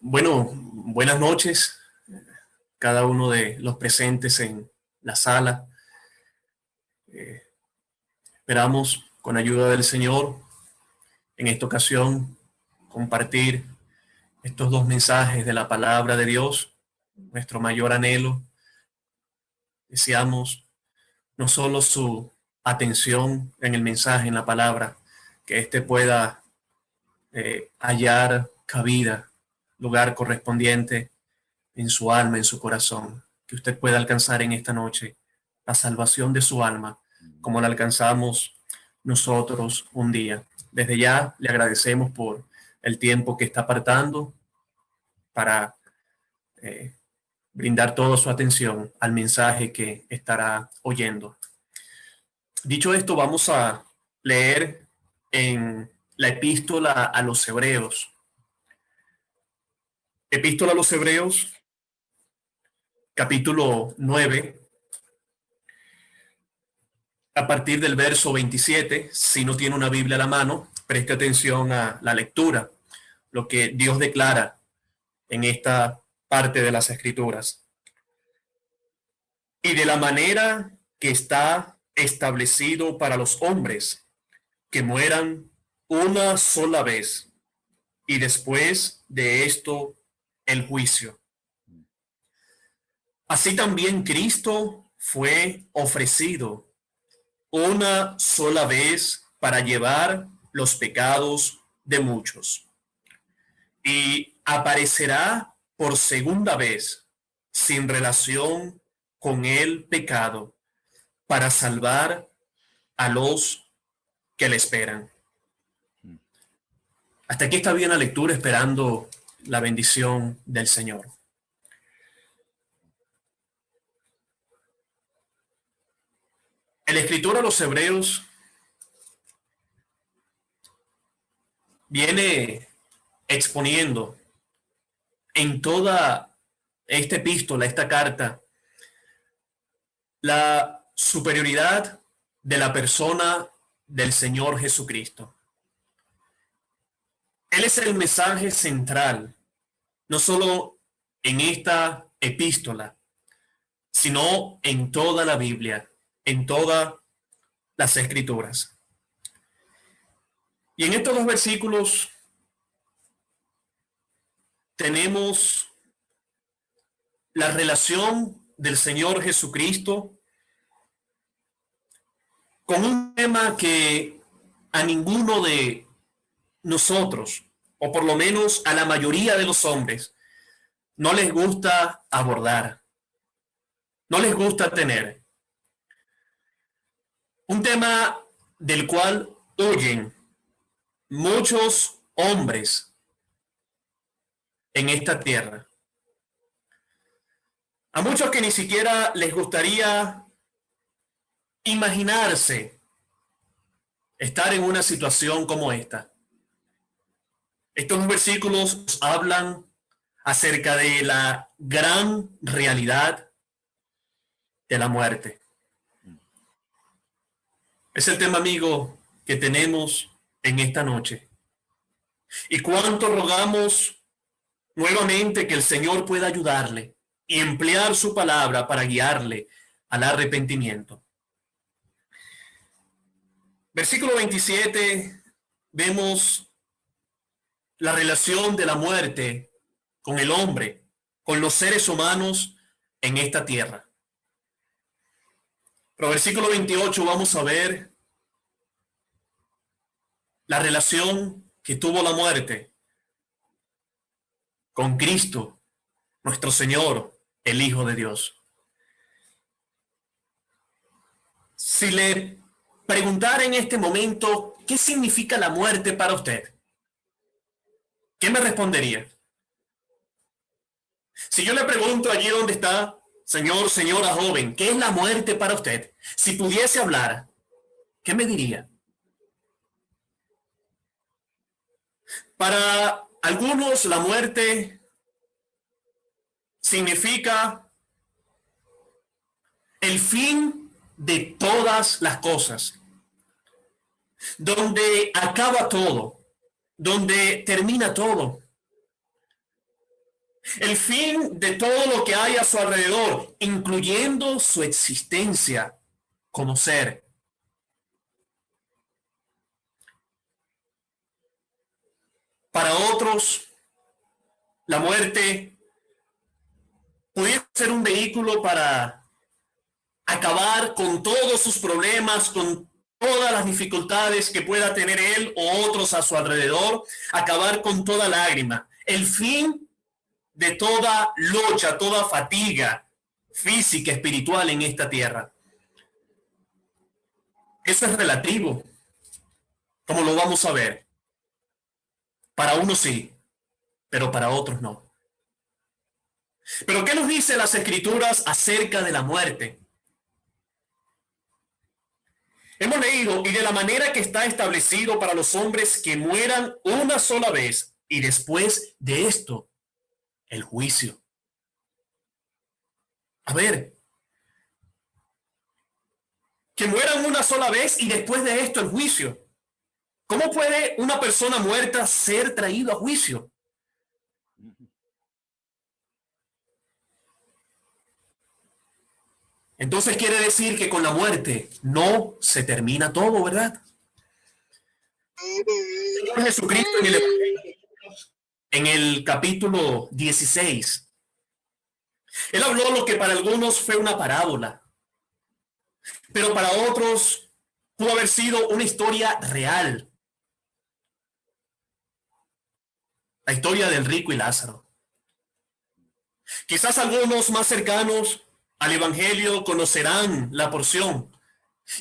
Bueno, buenas noches, cada uno de los presentes en la sala. Eh, esperamos, con ayuda del Señor, en esta ocasión, compartir estos dos mensajes de la palabra de Dios, nuestro mayor anhelo. Deseamos no solo su atención en el mensaje, en la palabra, que éste pueda eh, hallar cabida, lugar correspondiente en su alma, en su corazón, que usted pueda alcanzar en esta noche la salvación de su alma, como la alcanzamos nosotros un día. Desde ya le agradecemos por el tiempo que está apartando para eh, brindar toda su atención al mensaje que estará oyendo. Dicho esto, vamos a leer en la epístola a los hebreos. Epístola a los hebreos, capítulo 9, a partir del verso 27, si no tiene una Biblia a la mano, preste atención a la lectura, lo que Dios declara en esta parte de las escrituras. Y de la manera que está establecido para los hombres, que mueran una sola vez, y después de esto el juicio. Así también Cristo fue ofrecido una sola vez para llevar los pecados de muchos. Y aparecerá por segunda vez sin relación con el pecado para salvar a los que le esperan. Hasta aquí está bien la lectura esperando la bendición del Señor. El escritor a los hebreos viene exponiendo en toda esta epístola, esta carta, la superioridad de la persona del Señor Jesucristo. Él es el mensaje central, no solo en esta epístola, sino en toda la Biblia en todas las escrituras. Y en estos dos versículos tenemos la relación del Señor Jesucristo con un tema que a ninguno de nosotros, o por lo menos a la mayoría de los hombres, no les gusta abordar, no les gusta tener. Un tema del cual oyen muchos hombres en esta tierra. A muchos que ni siquiera les gustaría imaginarse estar en una situación como esta. Estos versículos hablan acerca de la gran realidad de la muerte. Es el tema, amigo, que tenemos en esta noche. Y cuánto rogamos nuevamente que el Señor pueda ayudarle y emplear su palabra para guiarle al arrepentimiento. Versículo 27, vemos la relación de la muerte con el hombre, con los seres humanos en esta tierra. Pero versículo 28 vamos a ver la relación que tuvo la muerte con Cristo, nuestro Señor, el Hijo de Dios. Si le preguntara en este momento, ¿qué significa la muerte para usted? ¿Qué me respondería? Si yo le pregunto allí donde está, Señor, señora joven, ¿qué es la muerte para usted? Si pudiese hablar, ¿qué me diría? Para algunos la muerte significa el fin de todas las cosas, donde acaba todo, donde termina todo. el fin de todo lo que hay a su alrededor, incluyendo su existencia como ser. Para otros, la muerte puede ser un vehículo para acabar con todos sus problemas, con todas las dificultades que pueda tener él o otros a su alrededor, acabar con toda lágrima. El fin de toda lucha, toda fatiga física, espiritual en esta tierra. Eso es relativo, como lo vamos a ver. Para unos sí, pero para otros no. Pero ¿qué nos dice las escrituras acerca de la muerte? Hemos leído, y de la manera que está establecido para los hombres que mueran una sola vez, y después de esto, el juicio. A ver, que mueran una sola vez y después de esto el juicio. ¿Cómo puede una persona muerta ser traído a juicio? Entonces quiere decir que con la muerte no se termina todo, ¿verdad? En el, en el capítulo 16, él habló lo que para algunos fue una parábola, pero para otros pudo haber sido una historia real. La historia del rico y Lázaro. Quizás algunos más cercanos al Evangelio conocerán la porción.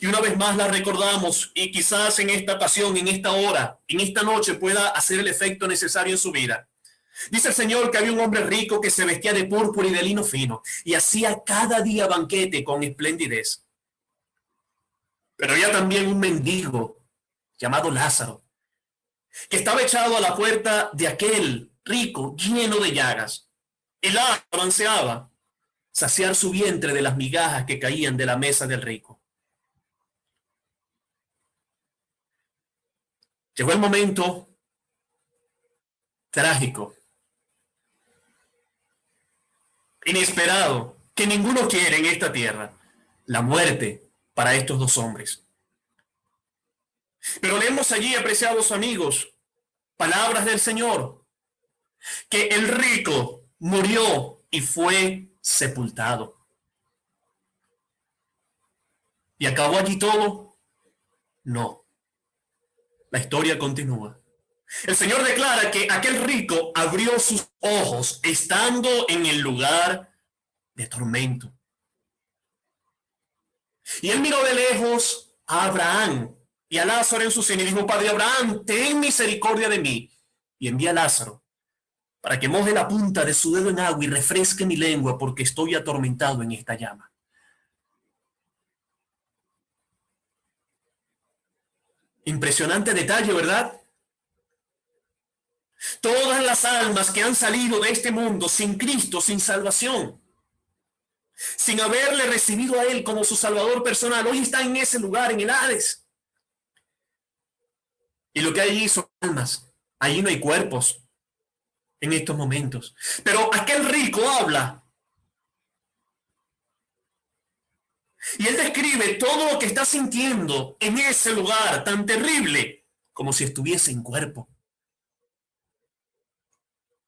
Y una vez más la recordamos y quizás en esta ocasión, en esta hora, en esta noche pueda hacer el efecto necesario en su vida. Dice el Señor que había un hombre rico que se vestía de púrpura y de lino fino y hacía cada día banquete con esplendidez. Pero había también un mendigo llamado Lázaro, que estaba echado a la puerta de aquel rico lleno de llagas. El Lázaro ansiaba saciar su vientre de las migajas que caían de la mesa del rico. Llegó el momento trágico, inesperado, que ninguno quiere en esta tierra, la muerte para estos dos hombres. Pero leemos allí, apreciados amigos, palabras del Señor, que el rico murió y fue sepultado. ¿Y acabó allí todo? No. La historia continúa. El Señor declara que aquel rico abrió sus ojos estando en el lugar de tormento. Y él miró de lejos a Abraham y a Lázaro en su seno dijo, Padre Abraham, ten misericordia de mí. Y envía a Lázaro para que moje la punta de su dedo en agua y refresque mi lengua porque estoy atormentado en esta llama. Impresionante detalle, ¿verdad? Todas las almas que han salido de este mundo sin Cristo, sin salvación, sin haberle recibido a Él como su Salvador personal, hoy están en ese lugar, en el Hades. Y lo que hay allí son almas. Allí no hay cuerpos, en estos momentos. Pero aquel rico habla. Y él describe todo lo que está sintiendo en ese lugar tan terrible, como si estuviese en cuerpo.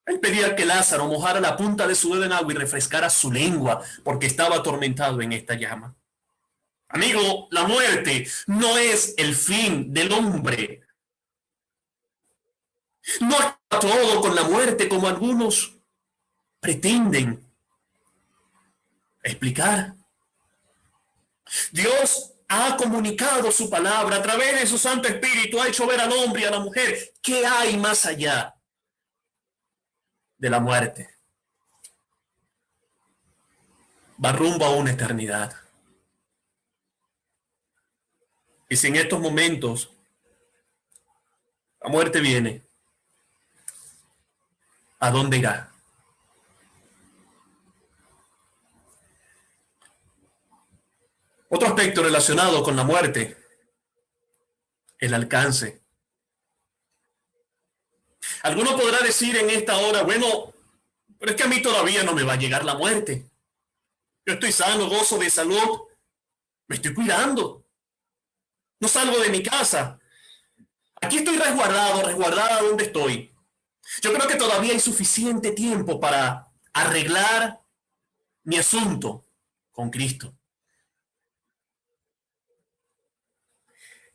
Él pedía que Lázaro mojara la punta de su dedo en agua y refrescara su lengua, porque estaba atormentado en esta llama. Amigo, la muerte no es el fin del hombre. No todo con la muerte como algunos pretenden explicar. Dios ha comunicado su palabra a través de su Santo Espíritu, ha hecho ver al hombre y a la mujer qué hay más allá de la muerte. Va rumbo a una eternidad. Y si en estos momentos la muerte viene, ¿a dónde irá? Otro aspecto relacionado con la muerte, el alcance. Alguno podrá decir en esta hora, bueno, Pero es que a mí todavía no me va a llegar la muerte. Yo estoy sano, gozo de salud. Me estoy cuidando. No salgo de mi casa. Aquí estoy resguardado, resguardada donde estoy. Yo creo que todavía hay suficiente tiempo para arreglar mi asunto con Cristo.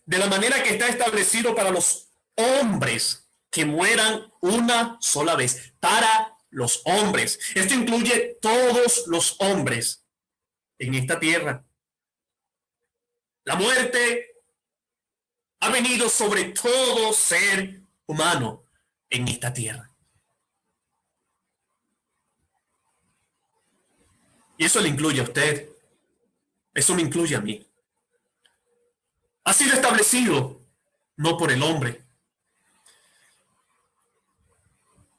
De la manera que está establecido para los hombres que mueran una sola vez. Para los hombres. Esto incluye todos los hombres en esta tierra. La muerte ha venido sobre todo ser humano en esta tierra. Y eso le incluye a usted. Eso me incluye a mí. Ha sido establecido no por el hombre.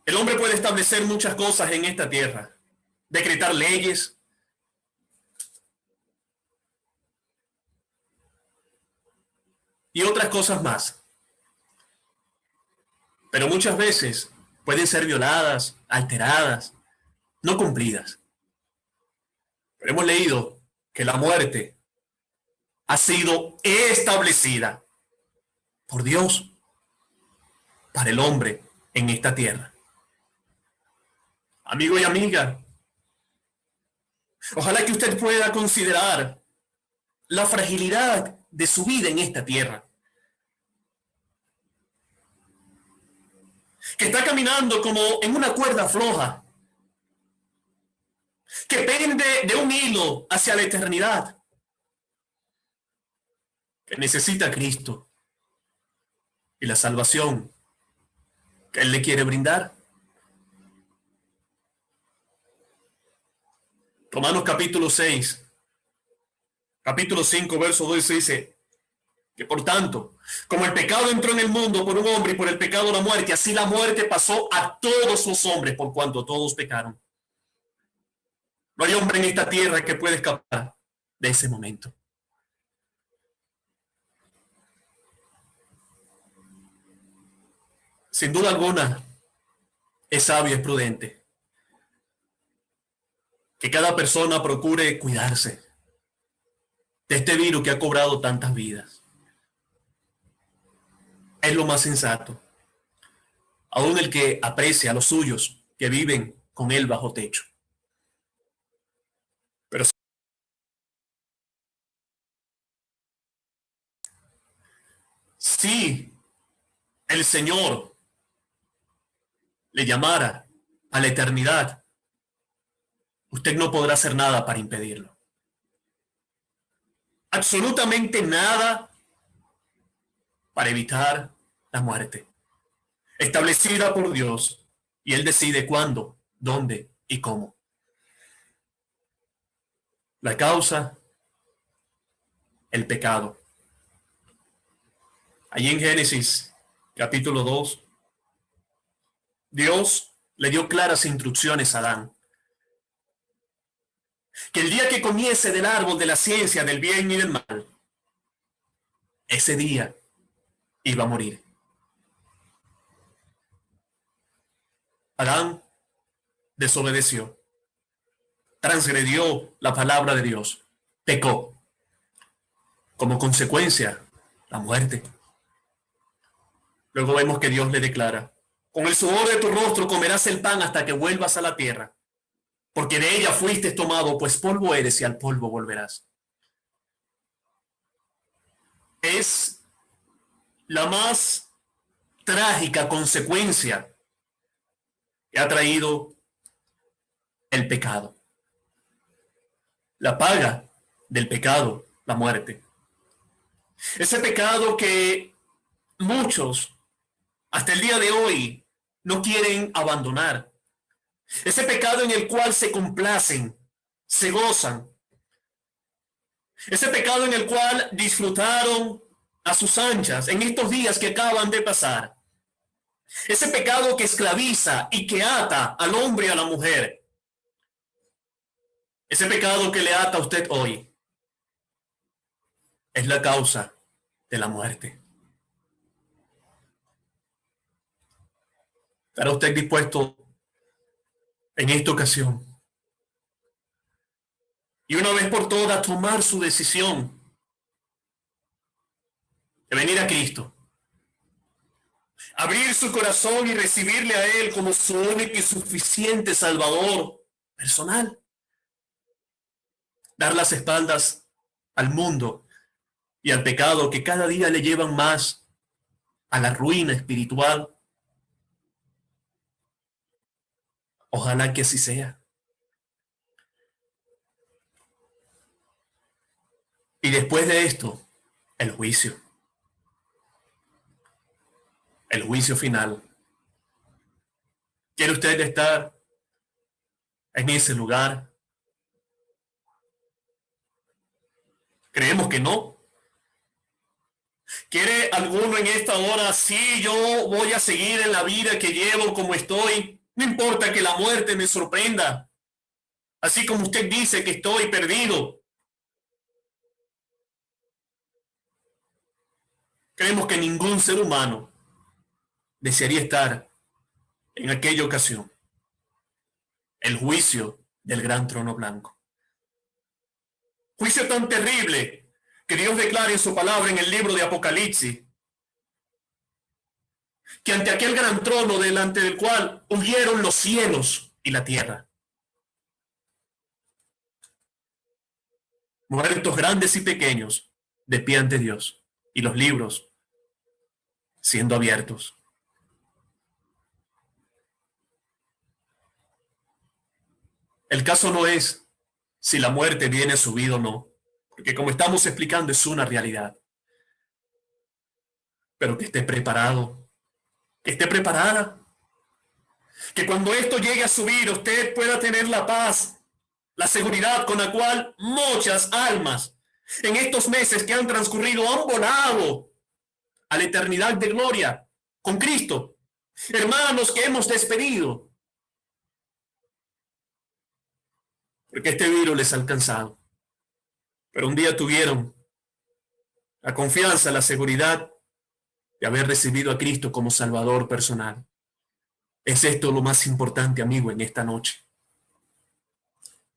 El hombre puede establecer muchas cosas en esta tierra, decretar leyes, y otras cosas más. Pero muchas veces pueden ser violadas, alteradas, no cumplidas. Pero hemos leído que la muerte ha sido establecida por Dios para el hombre en esta tierra. Amigo y amiga, ojalá que usted pueda considerar la fragilidad de su vida en esta tierra. Que está caminando como en una cuerda floja, que pende de un hilo hacia la eternidad, que necesita Cristo y la salvación que Él le quiere brindar. Romanos capítulo 6, capítulo 5, verso 2 dice que por tanto, como el pecado entró en el mundo por un hombre y por el pecado la muerte, así la muerte pasó a todos los hombres por cuanto todos pecaron. No hay hombre en esta tierra que pueda escapar de ese momento. Sin duda alguna, es sabio, es prudente que cada persona procure cuidarse de este virus que ha cobrado tantas vidas. Es lo más sensato. Aún el que aprecia a los suyos que viven con él bajo techo. Pero si el Señor le llamara a la eternidad, usted no podrá hacer nada para impedirlo. Absolutamente nada para evitar la muerte. Establecida por Dios y Él decide cuándo, dónde y cómo. La causa, el pecado. Allí en Génesis capítulo 2, Dios le dio claras instrucciones a Adán que el día que comiese del árbol de la ciencia del bien y del mal, ese día iba a morir. Adán desobedeció, transgredió la palabra de Dios, pecó. Como consecuencia, la muerte. Luego vemos que Dios le declara, con el sudor de tu rostro comerás el pan hasta que vuelvas a la tierra porque de ella fuiste tomado, pues polvo eres y al polvo volverás. Es la más trágica consecuencia que ha traído el pecado. La paga del pecado, la muerte. Ese pecado que muchos hasta el día de hoy no quieren abandonar. Ese pecado en el cual se complacen, se gozan. Ese pecado en el cual disfrutaron a sus anchas en estos días que acaban de pasar. Ese pecado que esclaviza y que ata al hombre y a la mujer. Ese pecado que le ata a usted hoy es la causa de la muerte. ¿Estará usted dispuesto en esta ocasión. Y una vez por todas tomar su decisión de venir a Cristo. Abrir su corazón y recibirle a Él como su único y suficiente Salvador personal. Dar las espaldas al mundo y al pecado que cada día le llevan más a la ruina espiritual. Ojalá que así sea. Y después de esto, el juicio. El juicio final. ¿Quiere usted estar en ese lugar? Creemos que no. ¿Quiere alguno en esta hora? Sí, yo voy a seguir en la vida que llevo como estoy. No importa que la muerte me sorprenda. Así como usted dice que estoy perdido. Creemos que ningún ser humano desearía estar en aquella ocasión. El juicio del gran trono blanco. Juicio tan terrible que Dios declara en su palabra en el libro de Apocalipsis que ante aquel gran trono delante del cual huyeron los cielos y la tierra. Muertos grandes y pequeños de pie ante Dios y los libros siendo abiertos. El caso no es si la muerte viene subida o no, porque como estamos explicando es una realidad. Pero que esté preparado, que esté preparada. Que cuando esto llegue a subir usted pueda tener la paz, la seguridad con la cual muchas almas en estos meses que han transcurrido han volado a la eternidad de gloria con Cristo. Hermanos que hemos despedido, porque este virus les ha alcanzado. Pero un día tuvieron la confianza, la seguridad de haber recibido a Cristo como Salvador personal. Es esto lo más importante, amigo, en esta noche.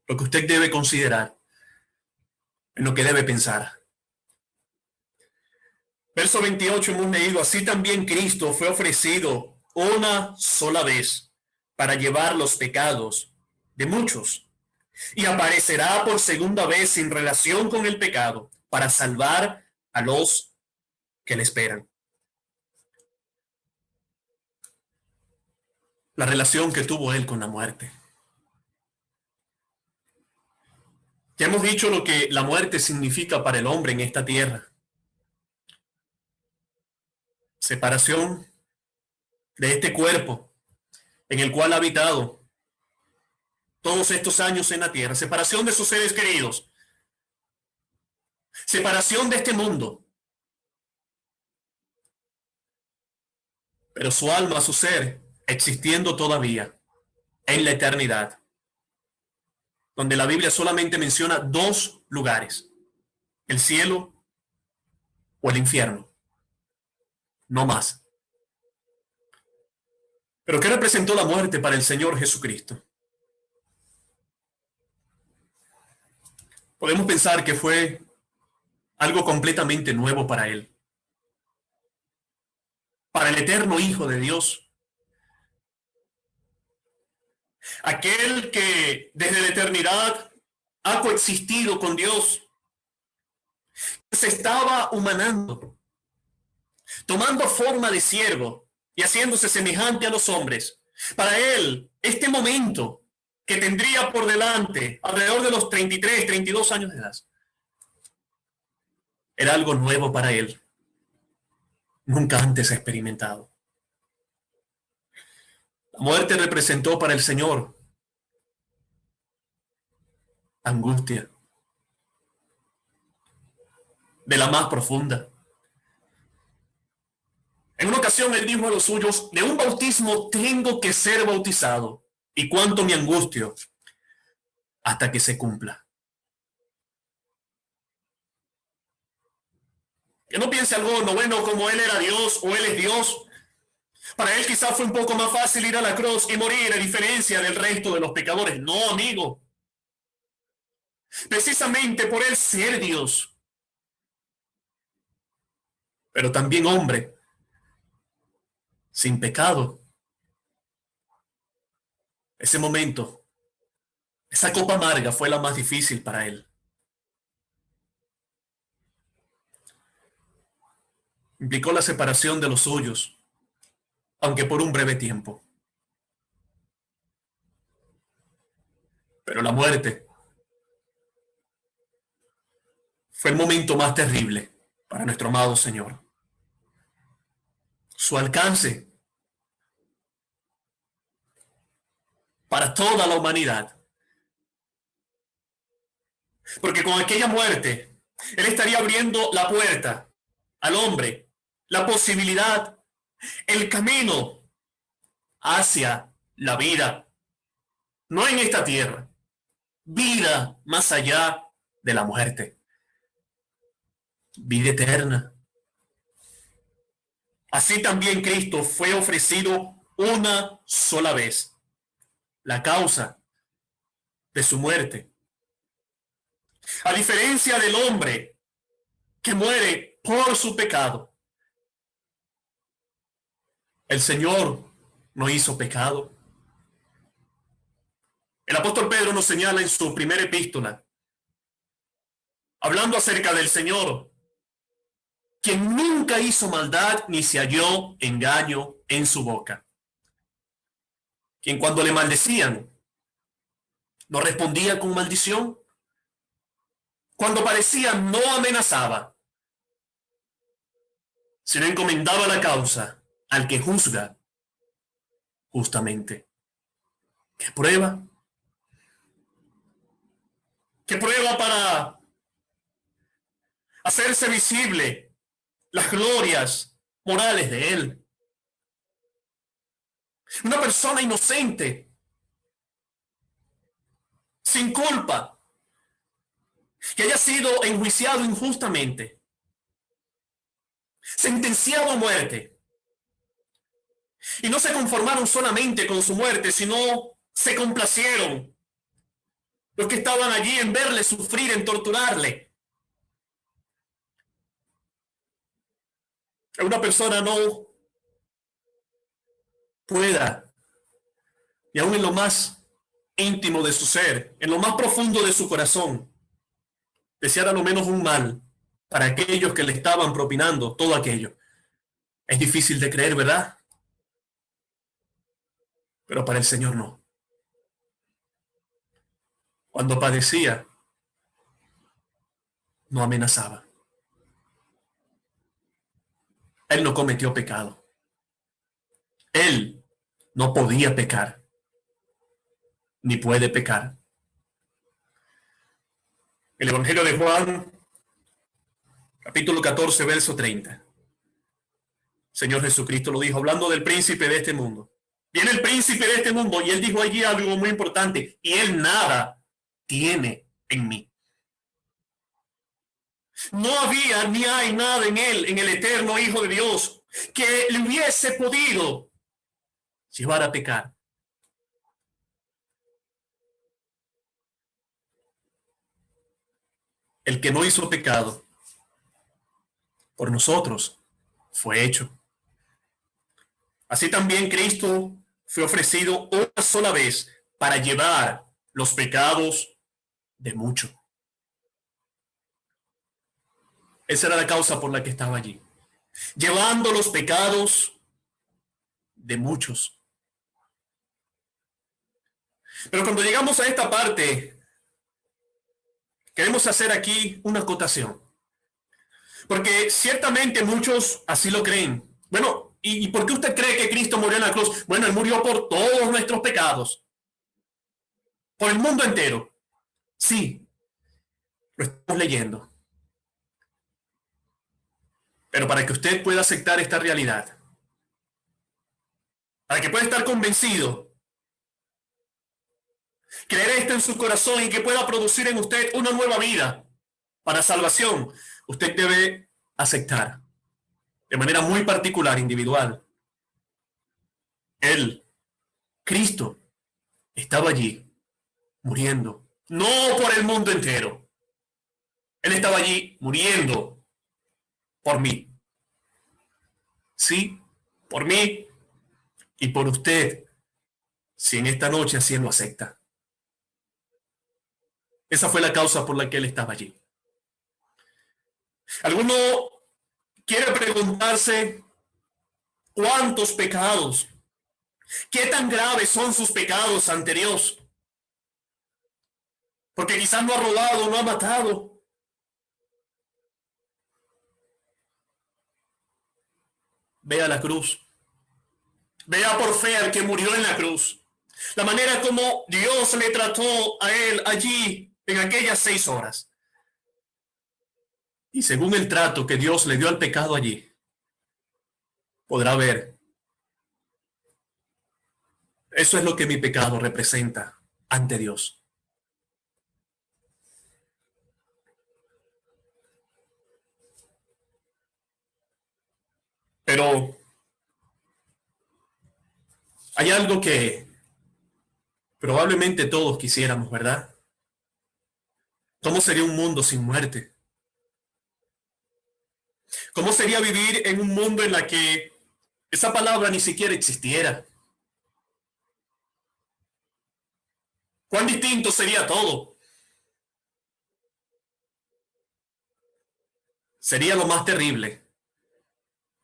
Lo que usted debe considerar, en lo que debe pensar. Verso 28 hemos leído, así también Cristo fue ofrecido una sola vez para llevar los pecados de muchos y aparecerá por segunda vez sin relación con el pecado para salvar a los que le esperan. La relación que tuvo él con la muerte. Ya hemos dicho lo que la muerte significa para el hombre en esta tierra. Separación de este cuerpo en el cual ha habitado todos estos años en la tierra, separación de sus seres queridos, separación de este mundo. Pero su alma, su ser, existiendo todavía en la eternidad, donde la Biblia solamente menciona dos lugares, el cielo o el infierno, no más. Pero ¿qué representó la muerte para el Señor Jesucristo? Podemos pensar que fue algo completamente nuevo para él. Para el eterno Hijo de Dios. Aquel que desde la eternidad ha coexistido con Dios. Se estaba humanando, tomando forma de siervo y haciéndose semejante a los hombres. Para él, este momento que tendría por delante alrededor de los 33, 32 años de edad. Era algo nuevo para él, nunca antes experimentado. La muerte representó para el Señor angustia de la más profunda. En una ocasión él dijo a los suyos, de un bautismo tengo que ser bautizado y cuánto me angustio hasta que se cumpla. Que no piense algo no bueno como él era Dios o él es Dios. Para él quizás fue un poco más fácil ir a la cruz y morir a diferencia del resto de los pecadores. No, amigo. Precisamente por él ser Dios, pero también hombre, sin pecado. Ese momento, esa copa amarga fue la más difícil para él. Implicó la separación de los suyos, aunque por un breve tiempo. Pero la muerte fue el momento más terrible para nuestro amado Señor. Su alcance para toda la humanidad. Porque con aquella muerte, Él estaría abriendo la puerta al hombre, la posibilidad, el camino hacia la vida. No en esta tierra, vida más allá de la muerte vida eterna. Así también Cristo fue ofrecido una sola vez. La causa de su muerte. A diferencia del hombre que muere por su pecado, el Señor no hizo pecado. El apóstol Pedro nos señala en su primera epístola, hablando acerca del Señor, quien nunca hizo maldad ni se halló engaño en su boca. Quien cuando le maldecían, no respondía con maldición. Cuando parecía no amenazaba, sino encomendaba la causa al que juzga justamente. ¿Qué prueba? ¿Qué prueba para hacerse visible las glorias morales de él. Una persona inocente, sin culpa, que haya sido enjuiciado injustamente, sentenciado a muerte. Y no se conformaron solamente con su muerte, sino se complacieron los que estaban allí en verle sufrir, en torturarle. una persona no pueda, y aún en lo más íntimo de su ser, en lo más profundo de su corazón, desear a lo menos un mal para aquellos que le estaban propinando todo aquello. Es difícil de creer, ¿verdad? Pero para el Señor no. Cuando padecía, no amenazaba. Él no cometió pecado. Él no podía pecar, ni puede pecar. El Evangelio de Juan, capítulo 14, verso 30. Señor Jesucristo lo dijo, hablando del príncipe de este mundo. Viene el príncipe de este mundo y él dijo allí algo muy importante, y él nada tiene en mí. No había ni hay nada en él, en el eterno Hijo de Dios, que le hubiese podido llevar a pecar. El que no hizo pecado por nosotros fue hecho. Así también Cristo fue ofrecido una sola vez para llevar los pecados de muchos. Esa era la causa por la que estaba allí. Llevando los pecados de muchos. Pero cuando llegamos a esta parte, queremos hacer aquí una acotación. Porque ciertamente muchos así lo creen. Bueno, ¿y, por qué usted cree que Cristo murió en la cruz? Bueno, Él murió por todos nuestros pecados. Por el mundo entero. Sí, lo estamos leyendo. Pero para que usted pueda aceptar esta realidad, para que pueda estar convencido, creer esto en su corazón y que pueda producir en usted una nueva vida para salvación, usted debe aceptar de manera muy particular, individual, Él, Cristo, estaba allí, muriendo, no por el mundo entero. Él estaba allí muriendo por mí. Sí, por mí y por usted, si en esta noche así lo acepta. Esa fue la causa por la que él estaba allí. ¿Alguno quiere preguntarse cuántos pecados, qué tan graves son sus pecados ante Dios? Porque quizás no ha robado, no ha matado. Vea la cruz. Vea por fe al que murió en la cruz. La manera como Dios le trató a él allí en aquellas seis horas. Y según el trato que Dios le dio al pecado allí, podrá ver. Eso es lo que mi pecado representa ante Dios. Pero hay algo que probablemente todos quisiéramos, ¿verdad? ¿Cómo sería un mundo sin muerte? ¿Cómo sería vivir en un mundo en la que esa palabra ni siquiera existiera? ¿Cuán distinto sería todo? Sería lo más terrible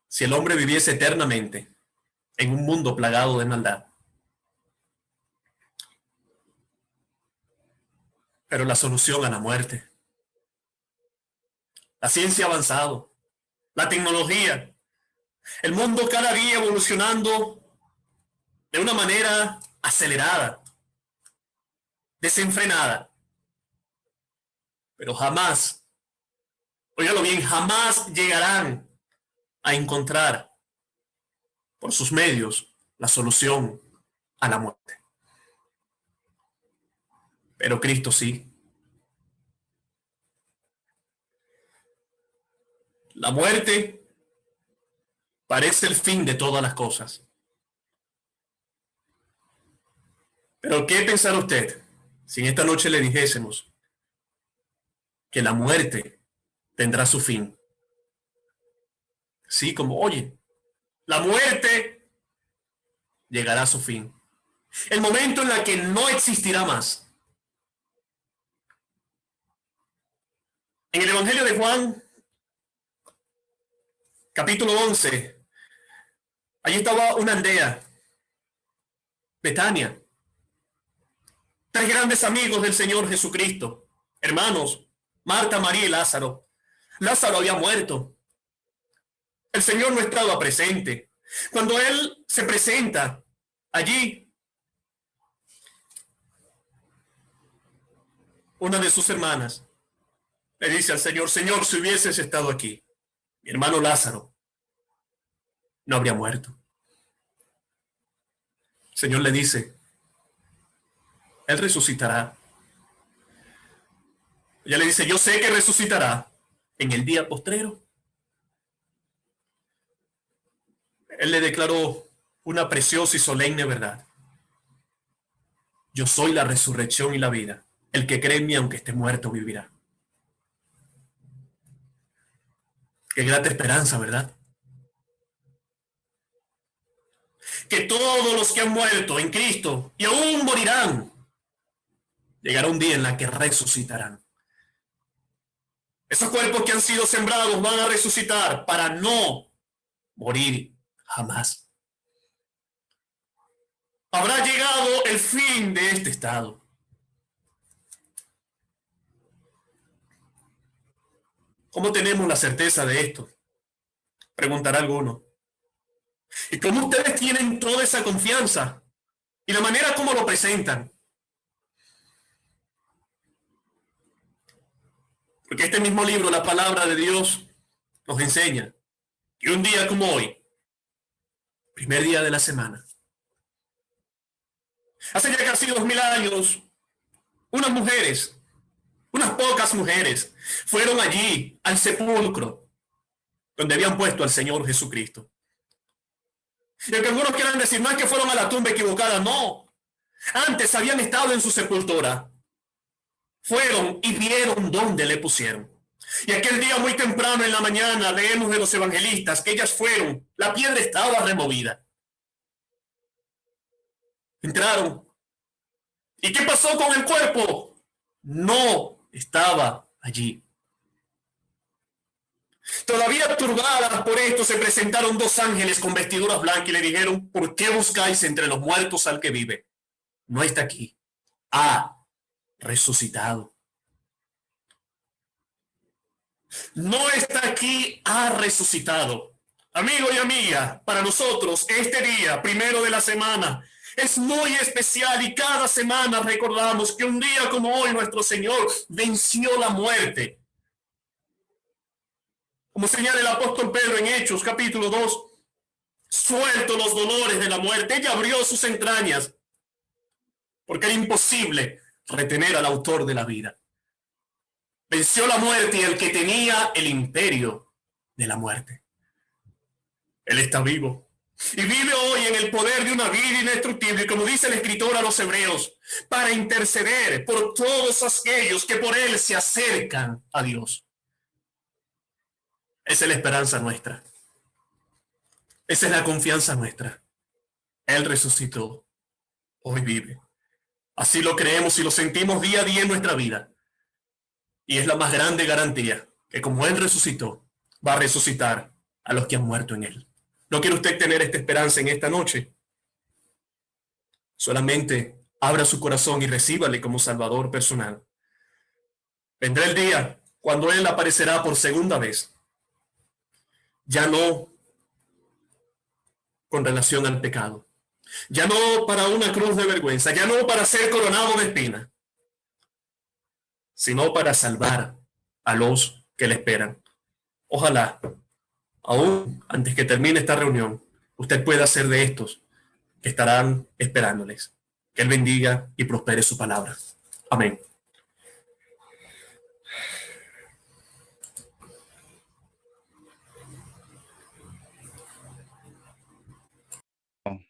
si el hombre viviese eternamente en un mundo plagado de maldad. Pero la solución a la muerte, la ciencia ha avanzado, la tecnología, el mundo cada día evolucionando de una manera acelerada, desenfrenada. Pero jamás, óigalo bien, jamás llegarán a encontrar por sus medios la solución a la muerte. Pero Cristo sí. La muerte parece el fin de todas las cosas. Pero ¿qué pensará usted si en esta noche le dijésemos que la muerte tendrá su fin? Sí, como, oye, la muerte llegará a su fin. El momento en el que no existirá más. En el Evangelio de Juan, capítulo 11, allí estaba una aldea, Betania. Tres grandes amigos del Señor Jesucristo, hermanos, Marta, María y Lázaro. Lázaro había muerto. El Señor no estaba presente. Cuando Él se presenta allí, una de sus hermanas le dice al Señor, Señor, si hubieses estado aquí, mi hermano Lázaro no habría muerto. Señor le dice, Él resucitará. Ella le dice, yo sé que resucitará en el día postrero. Él le declaró una preciosa y solemne verdad. Yo soy la resurrección y la vida. El que cree en mí, aunque esté muerto, vivirá. Qué grata esperanza, ¿verdad? Que todos los que han muerto en Cristo y aún morirán, llegará un día en la que resucitarán. Esos cuerpos que han sido sembrados van a resucitar para no morir jamás. Habrá llegado el fin de este estado. ¿Cómo tenemos la certeza de esto? Preguntará alguno. ¿Y cómo ustedes tienen toda esa confianza? Y la manera como lo presentan. Porque este mismo libro, la palabra de Dios, nos enseña que un día como hoy, primer día de la semana, hace ya casi dos mil años, unas mujeres unas pocas mujeres fueron allí al sepulcro donde habían puesto al Señor Jesucristo. Y que algunos quieran decir, no es que fueron a la tumba equivocada, no. Antes habían estado en su sepultura. Fueron y vieron dónde le pusieron. Y aquel día muy temprano en la mañana leemos de los evangelistas que ellas fueron, la piedra estaba removida. Entraron. ¿Y qué pasó con el cuerpo? No estaba allí. Todavía turbadas por esto, se presentaron dos ángeles con vestiduras blancas y le dijeron, ¿por qué buscáis entre los muertos al que vive? No está aquí. Ha resucitado. No está aquí, ha resucitado. Amigo y amiga, para nosotros este día, primero de la semana, es muy especial y cada semana recordamos que un día como hoy nuestro Señor venció la muerte como señala el apóstol Pedro en Hechos capítulo 2, suelto los dolores de la muerte, ella abrió sus entrañas, porque era imposible retener al autor de la vida. Venció la muerte y el que tenía el imperio de la muerte. Él está vivo. Y vive hoy en el poder de una vida indestructible, como dice el escritor a los hebreos, para interceder por todos aquellos que por él se acercan a Dios. Esa es la esperanza nuestra. Esa es la confianza nuestra. Él resucitó. Hoy vive. Así lo creemos y lo sentimos día a día en nuestra vida. Y es la más grande garantía que como Él resucitó, va a resucitar a los que han muerto en Él. ¿No quiere usted tener esta esperanza en esta noche? Solamente abra su corazón y recíbale como Salvador personal. Vendrá el día cuando Él aparecerá por segunda vez ya no con relación al pecado, ya no para una cruz de vergüenza, ya no para ser coronado de espina, sino para salvar a los que le esperan. Ojalá, aún antes que termine esta reunión, usted pueda ser de estos que estarán esperándoles. Que Él bendiga y prospere su palabra. Amén.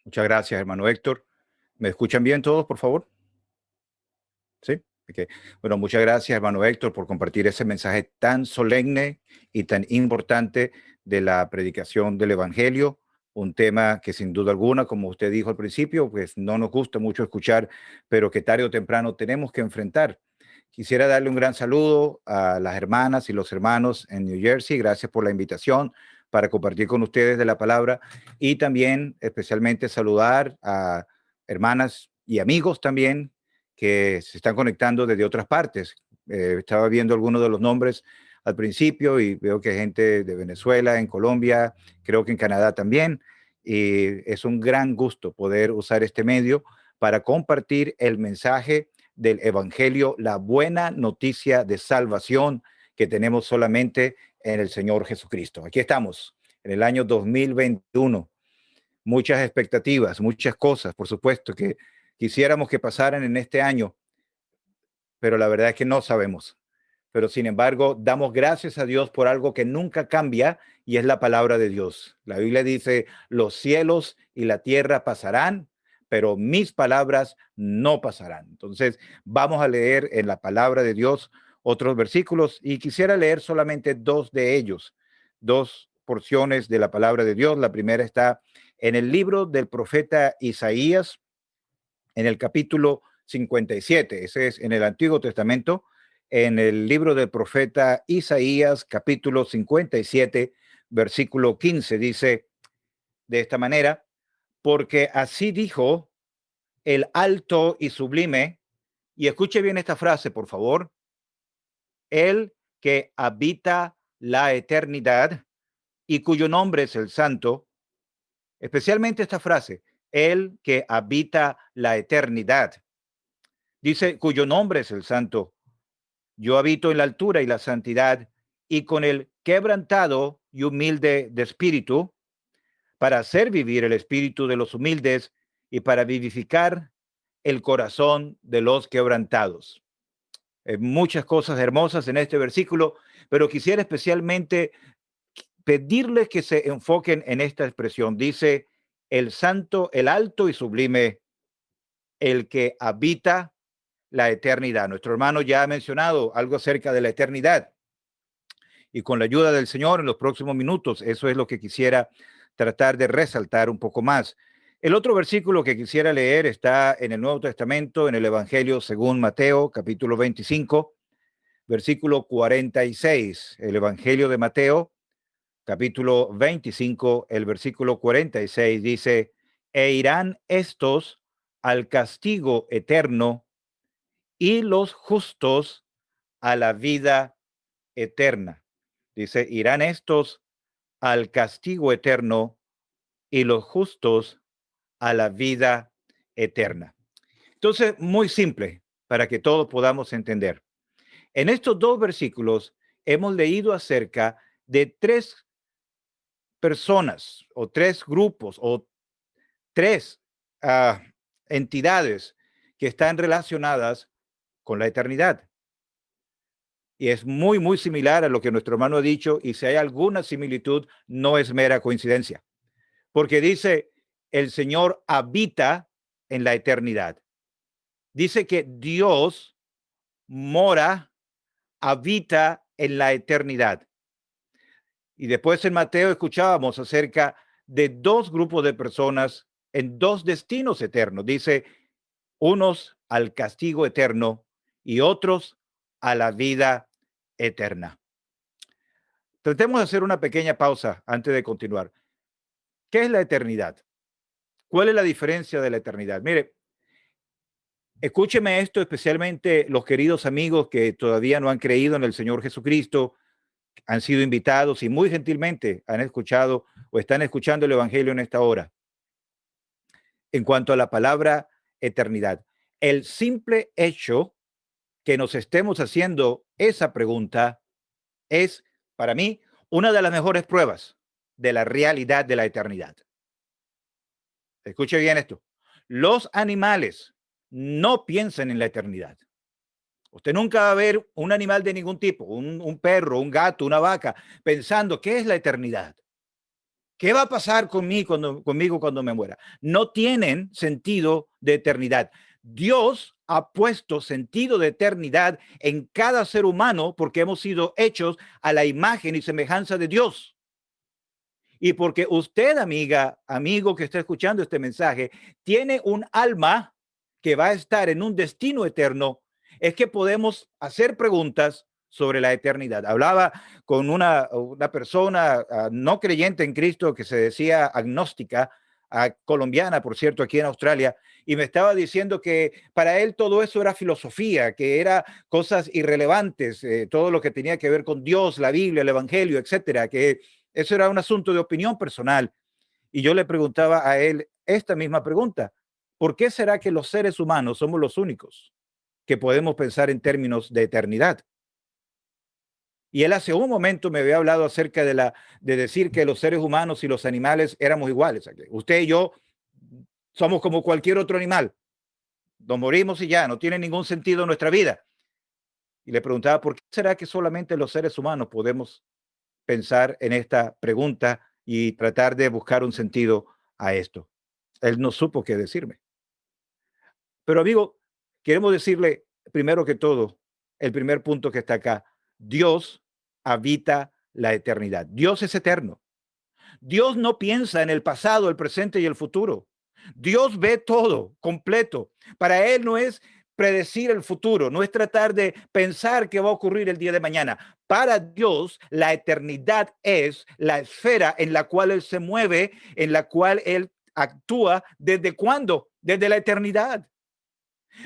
Muchas gracias, hermano Héctor. ¿Me escuchan bien todos, por favor? Sí. Bueno, muchas gracias, hermano Héctor, por compartir ese mensaje tan solemne y tan importante de la predicación del Evangelio, un tema que sin duda alguna, como usted dijo al principio, pues no nos gusta mucho escuchar, pero que tarde o temprano tenemos que enfrentar. Quisiera darle un gran saludo a las hermanas y los hermanos en New Jersey. Gracias por la invitación para compartir con ustedes de la palabra y también especialmente saludar a hermanas y amigos también que se están conectando desde otras partes. Eh, estaba viendo algunos de los nombres al principio y veo que gente de Venezuela, en Colombia, creo que en Canadá también. Y es un gran gusto poder usar este medio para compartir el mensaje del Evangelio, la buena noticia de salvación que tenemos solamente en el Señor Jesucristo. Aquí estamos, en el año 2021. Muchas expectativas, muchas cosas, por supuesto, que quisiéramos que pasaran en este año, pero la verdad es que no sabemos. Pero sin embargo, damos gracias a Dios por algo que nunca cambia y es la palabra de Dios. La Biblia dice, los cielos y la tierra pasarán, pero mis palabras no pasarán. Entonces, vamos a leer en la palabra de Dios otros versículos y quisiera leer solamente dos de ellos, dos porciones de la palabra de Dios. La primera está en el libro del profeta Isaías, en el capítulo 57, ese es en el Antiguo Testamento, en el libro del profeta Isaías, capítulo 57, versículo 15, dice de esta manera, porque así dijo el alto y sublime, y escuche bien esta frase, por favor, el que habita la eternidad y cuyo nombre es el santo, especialmente esta frase, el que habita la eternidad. Dice, cuyo nombre es el santo. Yo habito en la altura y la santidad y con el quebrantado y humilde de espíritu, para hacer vivir el espíritu de los humildes y para vivificar el corazón de los quebrantados. Eh, muchas cosas hermosas en este versículo, pero quisiera especialmente pedirles que se enfoquen en esta expresión. Dice, el santo, el alto y sublime, el que habita la eternidad. Nuestro hermano ya ha mencionado algo acerca de la eternidad. Y con la ayuda del Señor en los próximos minutos, eso es lo que quisiera tratar de resaltar un poco más. El otro versículo que quisiera leer está en el Nuevo Testamento, en el Evangelio según Mateo, capítulo 25, versículo 46. El Evangelio de Mateo, capítulo 25, el versículo 46 dice, e irán estos al castigo eterno y los justos a la vida eterna. Dice, irán estos al castigo eterno y los justos a la vida eterna. Entonces, muy simple para que todos podamos entender. En estos dos versículos hemos leído acerca de tres personas o tres grupos o tres ah, entidades que están relacionadas con la eternidad. Y es muy, muy similar a lo que nuestro hermano ha dicho y si hay alguna similitud, no es mera coincidencia. Porque dice, el Señor habita en la eternidad. Dice que Dios mora, habita en la eternidad. Y después en Mateo escuchábamos acerca de dos grupos de personas en dos destinos eternos. Dice, unos al castigo eterno y otros a la vida eterna. Tratemos de hacer una pequeña pausa antes de continuar. ¿Qué es la eternidad? ¿Cuál es la diferencia de la eternidad? Mire, escúcheme esto especialmente los queridos amigos que todavía no han creído en el Señor Jesucristo, han sido invitados y muy gentilmente han escuchado o están escuchando el Evangelio en esta hora. En cuanto a la palabra eternidad, el simple hecho que nos estemos haciendo esa pregunta es, para mí, una de las mejores pruebas de la realidad de la eternidad. Escuche bien esto. Los animales no piensan en la eternidad. Usted nunca va a ver un animal de ningún tipo, un, perro, un gato, una vaca, pensando, ¿qué es la eternidad? ¿Qué va a pasar conmigo cuando, me muera? No tienen sentido de eternidad. Dios ha puesto sentido de eternidad en cada ser humano porque hemos sido hechos a la imagen y semejanza de Dios. Y porque usted, amiga, amigo que está escuchando este mensaje, tiene un alma que va a estar en un destino eterno es que podemos hacer preguntas sobre la eternidad. Hablaba con una, una persona ah, no creyente en Cristo que se decía agnóstica, ah, colombiana, por cierto, aquí en Australia, y me estaba diciendo que para él todo eso era filosofía, que era cosas irrelevantes, eh, todo lo que tenía que ver con Dios, la Biblia, el Evangelio, etcétera, que eso era un asunto de opinión personal. Y yo le preguntaba a él esta misma pregunta, ¿por qué será que los seres humanos somos los únicos que podemos pensar en términos de eternidad. Y él hace un momento me había hablado acerca de, la, de decir que los seres humanos y los animales éramos iguales. Usted y yo somos como cualquier otro animal. Nos morimos y ya, no tiene ningún sentido nuestra vida. Y le preguntaba, ¿por qué será que solamente los seres humanos podemos pensar en esta pregunta y tratar de buscar un sentido a esto? Él no supo qué decirme. Pero amigo, Queremos decirle, primero que todo, el primer punto que está acá, Dios habita la eternidad. Dios es eterno. Dios no piensa en el pasado, el presente y el futuro. Dios ve todo completo. Para Él no es predecir el futuro, no es tratar de pensar qué va a ocurrir el día de mañana. Para Dios, la eternidad es la esfera en la cual Él se mueve, en la cual Él actúa. ¿Desde cuándo? Desde la eternidad.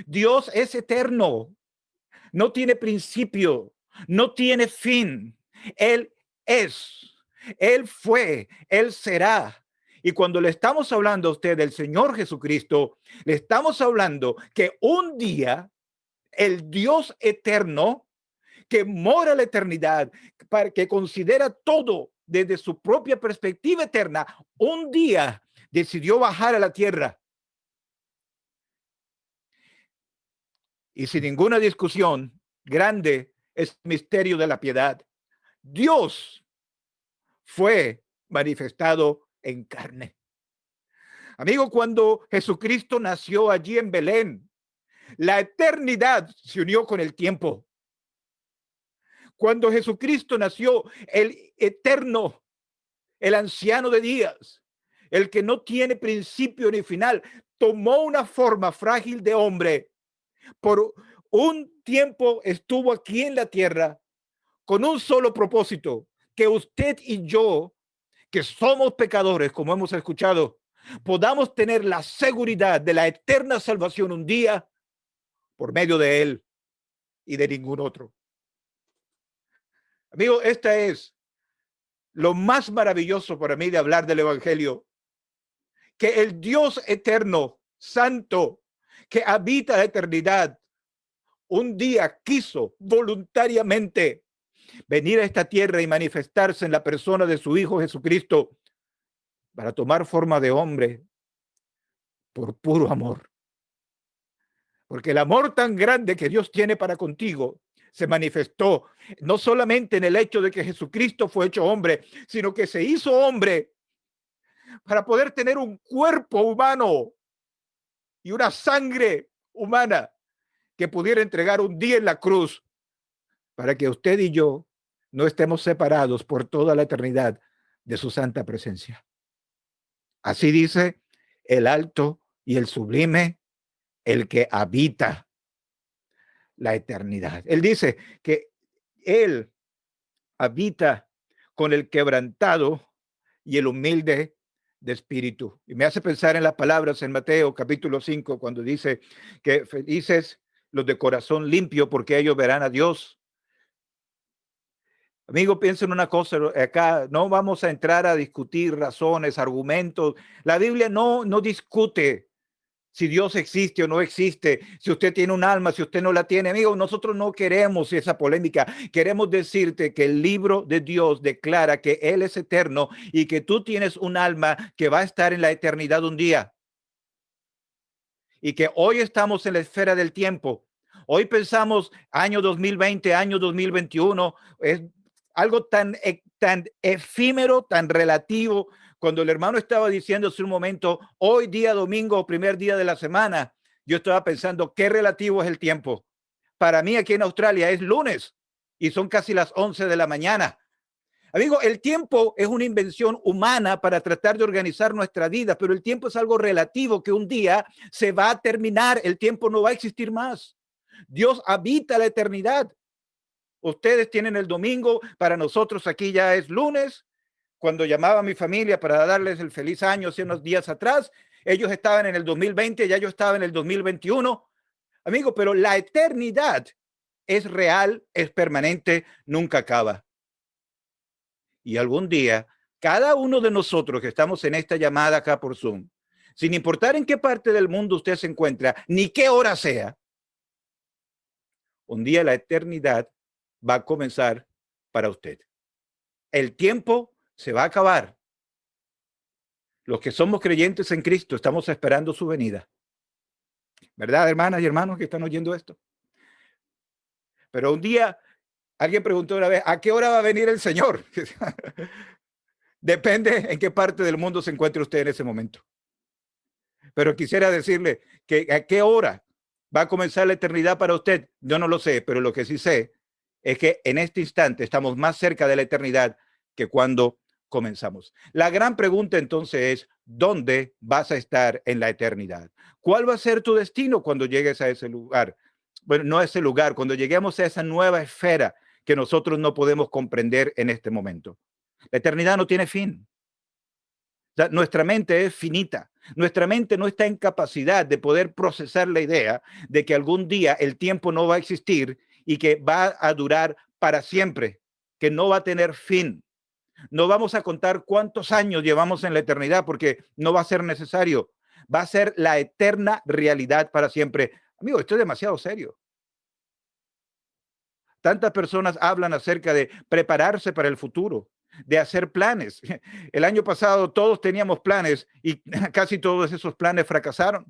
Dios es eterno, no tiene principio, no tiene fin. Él es, Él fue, Él será. Y cuando le estamos hablando a usted del Señor Jesucristo, le estamos hablando que un día el Dios eterno que mora la eternidad, para que considera todo desde su propia perspectiva eterna, un día decidió bajar a la tierra y sin ninguna discusión, grande es misterio de la piedad. Dios fue manifestado en carne. Amigo, cuando Jesucristo nació allí en Belén, la eternidad se unió con el tiempo. Cuando Jesucristo nació, el eterno, el anciano de días, el que no tiene principio ni final, tomó una forma frágil de hombre. Por un tiempo estuvo aquí en la tierra con un solo propósito, que usted y yo, que somos pecadores, como hemos escuchado, podamos tener la seguridad de la eterna salvación un día por medio de él y de ningún otro. Amigo, esta es lo más maravilloso para mí de hablar del evangelio, que el Dios eterno, santo, que habita la eternidad, un día quiso voluntariamente venir a esta tierra y manifestarse en la persona de su Hijo Jesucristo para tomar forma de hombre por puro amor. Porque el amor tan grande que Dios tiene para contigo se manifestó no solamente en el hecho de que Jesucristo fue hecho hombre, sino que se hizo hombre para poder tener un cuerpo humano y una sangre humana que pudiera entregar un día en la cruz para que usted y yo no estemos separados por toda la eternidad de su santa presencia. Así dice el alto y el sublime, el que habita la eternidad. Él dice que él habita con el quebrantado y el humilde de espíritu. Y me hace pensar en las palabras en Mateo capítulo 5, cuando dice que felices los de corazón limpio, porque ellos verán a Dios. Amigo, piensen una cosa, acá no vamos a entrar a discutir razones, argumentos. La Biblia no, no discute si Dios existe o no existe, si usted tiene un alma, si usted no la tiene. Amigo, nosotros no queremos esa polémica. Queremos decirte que el libro de Dios declara que Él es eterno y que tú tienes un alma que va a estar en la eternidad un día. Y que hoy estamos en la esfera del tiempo. Hoy pensamos año 2020, año 2021, es algo tan, e, tan efímero, tan relativo. Cuando el hermano estaba diciendo hace un momento, hoy día domingo, primer día de la semana, yo estaba pensando, qué relativo es el tiempo. Para mí aquí en Australia es lunes y son casi las 11 de la mañana. Amigo, el tiempo es una invención humana para tratar de organizar nuestra vida, pero el tiempo es algo relativo que un día se va a terminar, el tiempo no va a existir más. Dios habita la eternidad. Ustedes tienen el domingo, para nosotros aquí ya es lunes. Cuando llamaba a mi familia para darles el feliz año hace unos días atrás, ellos estaban en el 2020, ya yo estaba en el 2021. Amigo, pero la eternidad es real, es permanente, nunca acaba. Y algún día, cada uno de nosotros que estamos en esta llamada acá por Zoom, sin importar en qué parte del mundo usted se encuentra, ni qué hora sea, un día la eternidad va a comenzar para usted. El tiempo se va a acabar. Los que somos creyentes en Cristo estamos esperando su venida. ¿Verdad, hermanas y hermanos que están oyendo esto? Pero un día alguien preguntó una vez, ¿a qué hora va a venir el Señor? Depende en qué parte del mundo se encuentre usted en ese momento. Pero quisiera decirle que a qué hora va a comenzar la eternidad para usted. Yo no lo sé, pero lo que sí sé es que en este instante estamos más cerca de la eternidad que cuando comenzamos. La gran pregunta entonces es, ¿dónde vas a estar en la eternidad? ¿Cuál va a ser tu destino cuando llegues a ese lugar? Bueno, no a ese lugar, cuando lleguemos a esa nueva esfera que nosotros no podemos comprender en este momento. La eternidad no tiene fin. nuestra mente es finita. Nuestra mente no está en capacidad de poder procesar la idea de que algún día el tiempo no va a existir y que va a durar para siempre, que no va a tener fin. No vamos a contar cuántos años llevamos en la eternidad porque no va a ser necesario. Va a ser la eterna realidad para siempre. Amigo, esto es demasiado serio. Tantas personas hablan acerca de prepararse para el futuro, de hacer planes. El año pasado todos teníamos planes y casi todos esos planes fracasaron.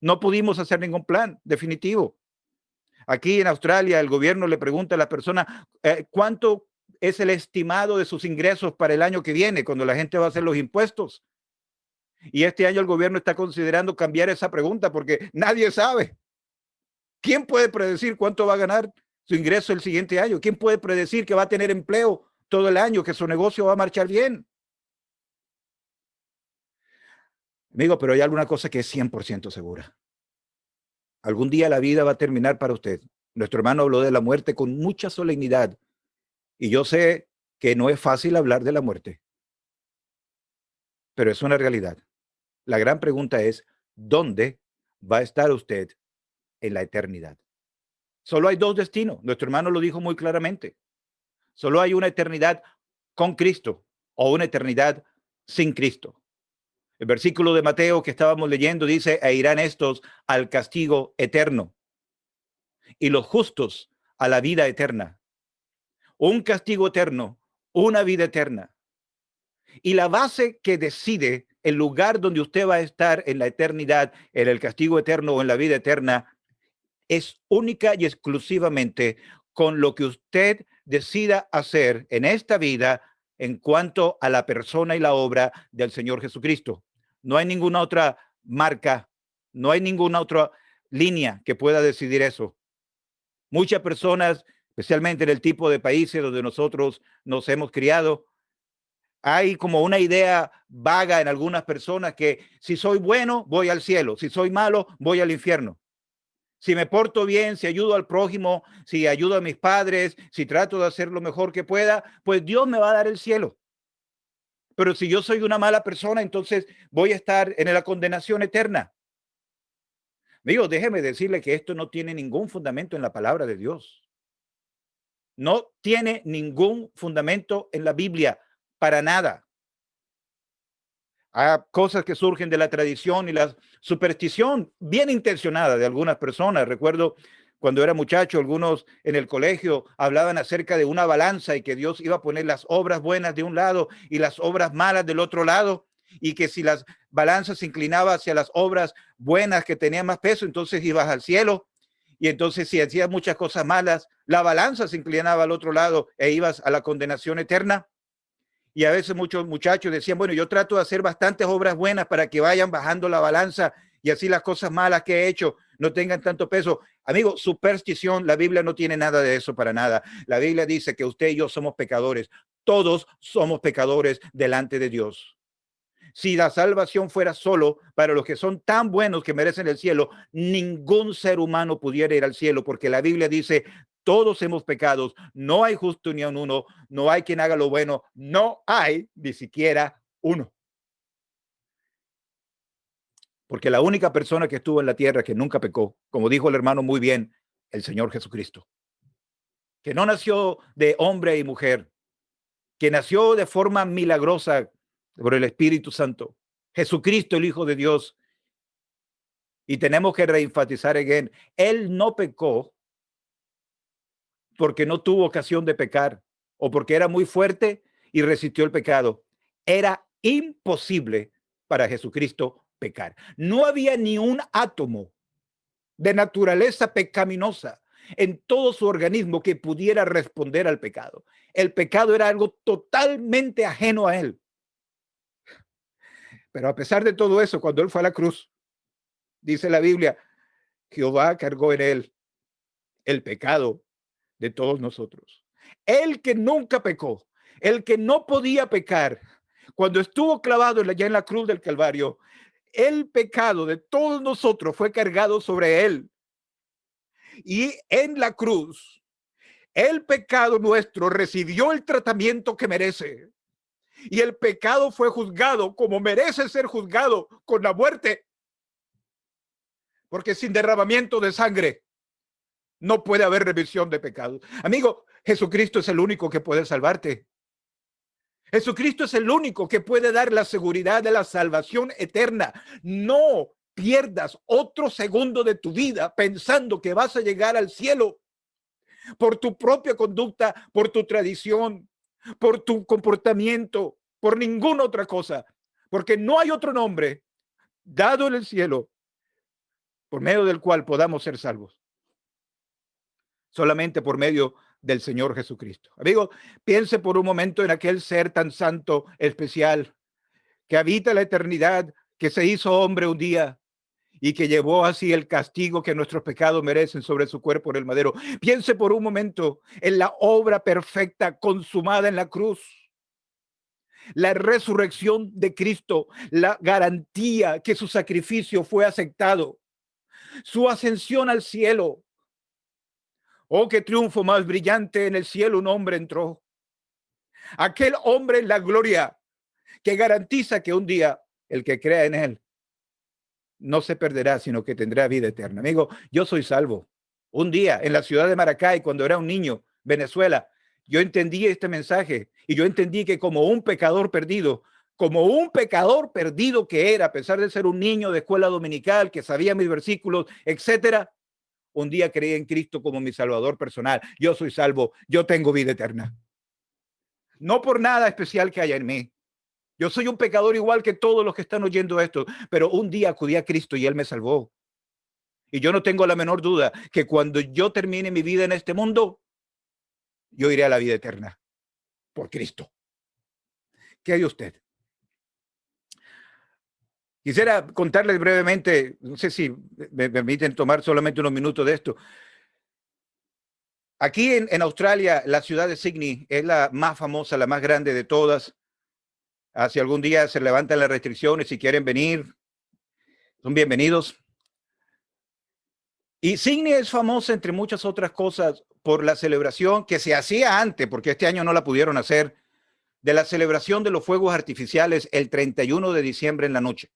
No pudimos hacer ningún plan definitivo. Aquí en Australia el gobierno le pregunta a la persona eh, cuánto es el estimado de sus ingresos para el año que viene, cuando la gente va a hacer los impuestos. Y este año el gobierno está considerando cambiar esa pregunta porque nadie sabe. ¿Quién puede predecir cuánto va a ganar su ingreso el siguiente año? ¿Quién puede predecir que va a tener empleo todo el año, que su negocio va a marchar bien? Amigo, pero hay alguna cosa que es 100% segura. Algún día la vida va a terminar para usted. Nuestro hermano habló de la muerte con mucha solemnidad. Y yo sé que no es fácil hablar de la muerte. Pero es una realidad. La gran pregunta es, ¿dónde va a estar usted en la eternidad? Solo hay dos destinos. Nuestro hermano lo dijo muy claramente. Solo hay una eternidad con Cristo o una eternidad sin Cristo. El versículo de Mateo que estábamos leyendo dice, e irán estos al castigo eterno y los justos a la vida eterna. Un castigo eterno, una vida eterna. Y la base que decide el lugar donde usted va a estar en la eternidad, en el castigo eterno o en la vida eterna, es única y exclusivamente con lo que usted decida hacer en esta vida en cuanto a la persona y la obra del Señor Jesucristo. No hay ninguna otra marca, no hay ninguna otra línea que pueda decidir eso. Muchas personas, especialmente en el tipo de países donde nosotros nos hemos criado, hay como una idea vaga en algunas personas que si soy bueno, voy al cielo, si soy malo, voy al infierno. Si me porto bien, si ayudo al prójimo, si ayudo a mis padres, si trato de hacer lo mejor que pueda, pues Dios me va a dar el cielo. Pero si yo soy una mala persona, entonces voy a estar en la condenación eterna. Digo, déjeme decirle que esto no tiene ningún fundamento en la palabra de Dios. No tiene ningún fundamento en la Biblia para nada. Hay cosas que surgen de la tradición y la superstición bien intencionada de algunas personas. Recuerdo cuando era muchacho, algunos en el colegio hablaban acerca de una balanza y que Dios iba a poner las obras buenas de un lado y las obras malas del otro lado y que si las balanzas se inclinaba hacia las obras buenas que tenían más peso, entonces ibas al cielo. Y entonces si hacías muchas cosas malas, la balanza se inclinaba al otro lado e ibas a la condenación eterna. Y a veces muchos muchachos decían, bueno, yo trato de hacer bastantes obras buenas para que vayan bajando la balanza y así las cosas malas que he hecho no tengan tanto peso. Amigo, superstición, la Biblia no tiene nada de eso para nada. La Biblia dice que usted y yo somos pecadores. Todos somos pecadores delante de Dios. Si la salvación fuera solo para los que son tan buenos que merecen el cielo, ningún ser humano pudiera ir al cielo, porque la Biblia dice, todos hemos pecados, no hay justo ni uno, no hay quien haga lo bueno, no hay ni siquiera uno. Porque la única persona que estuvo en la tierra que nunca pecó, como dijo el hermano muy bien, el Señor Jesucristo, que no nació de hombre y mujer, que nació de forma milagrosa por el Espíritu Santo, Jesucristo, el Hijo de Dios. Y tenemos que reenfatizar again, Él no pecó porque no tuvo ocasión de pecar o porque era muy fuerte y resistió el pecado. Era imposible para Jesucristo pecar. No había ni un átomo de naturaleza pecaminosa en todo su organismo que pudiera responder al pecado. El pecado era algo totalmente ajeno a él. Pero a pesar de todo eso, cuando él fue a la cruz, dice la Biblia, Jehová cargó en él el pecado de todos nosotros. El que nunca pecó, el que no podía pecar, cuando estuvo clavado allá en la cruz del Calvario, el pecado de todos nosotros fue cargado sobre él. Y en la cruz, el pecado nuestro recibió el tratamiento que merece. Y el pecado fue juzgado como merece ser juzgado con la muerte. Porque sin derramamiento de sangre no puede haber revisión de pecados. Amigo, Jesucristo es el único que puede salvarte. Jesucristo es el único que puede dar la seguridad de la salvación eterna. No pierdas otro segundo de tu vida pensando que vas a llegar al cielo por tu propia conducta, por tu tradición, por tu comportamiento, por ninguna otra cosa, porque no hay otro nombre dado en el cielo por medio del cual podamos ser salvos solamente por medio del Señor Jesucristo. Amigo, piense por un momento en aquel ser tan santo, especial, que habita la eternidad, que se hizo hombre un día y que llevó así el castigo que nuestros pecados merecen sobre su cuerpo en el madero. Piense por un momento en la obra perfecta consumada en la cruz. La resurrección de Cristo, la garantía que su sacrificio fue aceptado, su ascensión al cielo. Oh, qué triunfo más brillante en el cielo un hombre entró. Aquel hombre en la gloria que garantiza que un día el que crea en él no se perderá, sino que tendrá vida eterna. Amigo, yo soy salvo. Un día en la ciudad de Maracay, cuando era un niño, Venezuela, yo entendí este mensaje y yo entendí que como un pecador perdido, como un pecador perdido que era, a pesar de ser un niño de escuela dominical, que sabía mis versículos, etcétera, un día creí en Cristo como mi salvador personal. Yo soy salvo, yo tengo vida eterna. No por nada especial que haya en mí, yo soy un pecador igual que todos los que están oyendo esto, pero un día acudí a Cristo y Él me salvó. Y yo no tengo la menor duda que cuando yo termine mi vida en este mundo, yo iré a la vida eterna por Cristo. ¿Qué hay usted? Quisiera contarles brevemente, no sé si me permiten tomar solamente unos minutos de esto. Aquí en, Australia, la ciudad de Sydney es la más famosa, la más grande de todas. Ah, si algún día se levantan las restricciones, si quieren venir, son bienvenidos. Y Sydney es famosa, entre muchas otras cosas, por la celebración que se hacía antes, porque este año no la pudieron hacer, de la celebración de los fuegos artificiales el 31 de diciembre en la noche.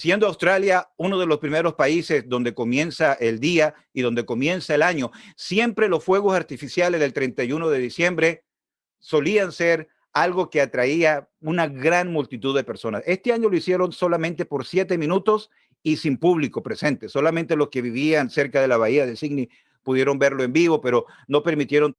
Siendo Australia uno de los primeros países donde comienza el día y donde comienza el año, siempre los fuegos artificiales del 31 de diciembre solían ser algo que atraía una gran multitud de personas. Este año lo hicieron solamente por siete minutos y sin público presente. Solamente los que vivían cerca de la bahía de Sydney pudieron verlo en vivo, pero no permitieron